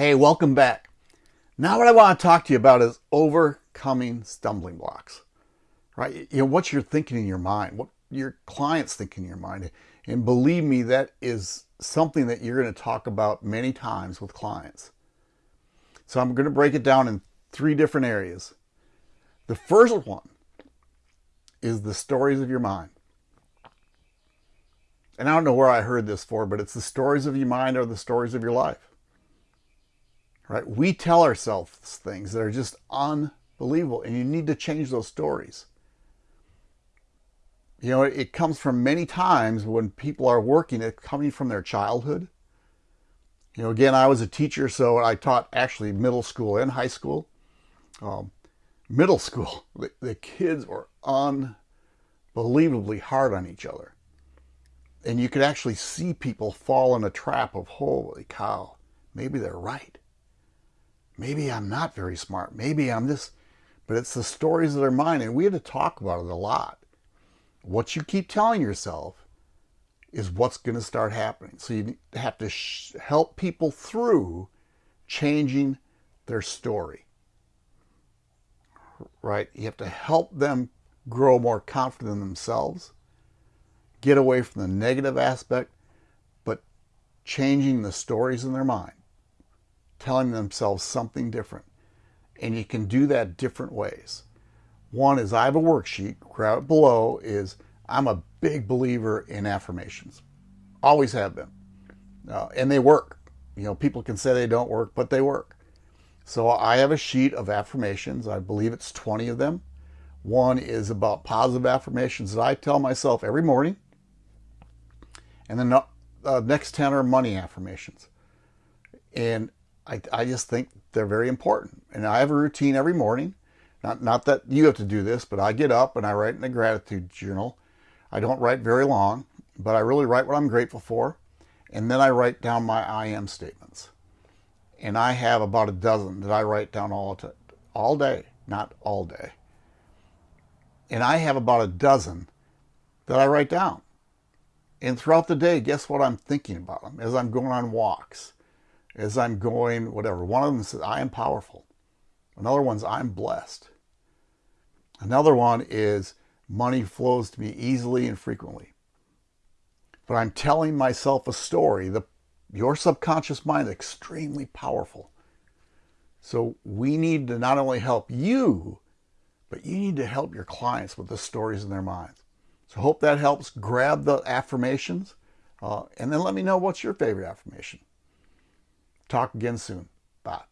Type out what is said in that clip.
Hey, welcome back. Now what I want to talk to you about is overcoming stumbling blocks. Right? You know, what you're thinking in your mind, what your clients think in your mind. And believe me, that is something that you're going to talk about many times with clients. So I'm going to break it down in three different areas. The first one is the stories of your mind. And I don't know where I heard this for, but it's the stories of your mind or the stories of your life right? We tell ourselves things that are just unbelievable, and you need to change those stories. You know, it comes from many times when people are working, it coming from their childhood. You know, again, I was a teacher, so I taught actually middle school and high school. Um, middle school, the, the kids were unbelievably hard on each other. And you could actually see people fall in a trap of, holy cow, maybe they're right. Maybe I'm not very smart. Maybe I'm this. But it's the stories that are mine, and we had to talk about it a lot. What you keep telling yourself is what's going to start happening. So you have to help people through changing their story. Right? You have to help them grow more confident in themselves, get away from the negative aspect, but changing the stories in their mind telling themselves something different. And you can do that different ways. One is I have a worksheet, grab it below, is I'm a big believer in affirmations. Always have been. Uh, and they work. You know, people can say they don't work, but they work. So I have a sheet of affirmations. I believe it's 20 of them. One is about positive affirmations that I tell myself every morning. And then the uh, next 10 are money affirmations. And I, I just think they're very important. And I have a routine every morning. Not, not that you have to do this, but I get up and I write in a gratitude journal. I don't write very long, but I really write what I'm grateful for. And then I write down my I am statements. And I have about a dozen that I write down all, all day, not all day. And I have about a dozen that I write down. And throughout the day, guess what I'm thinking about them as I'm going on walks as I'm going, whatever. One of them says, I am powerful. Another one's, I'm blessed. Another one is, money flows to me easily and frequently. But I'm telling myself a story. The, your subconscious mind is extremely powerful. So we need to not only help you, but you need to help your clients with the stories in their minds. So hope that helps. Grab the affirmations uh, and then let me know what's your favorite affirmation. Talk again soon. Bye.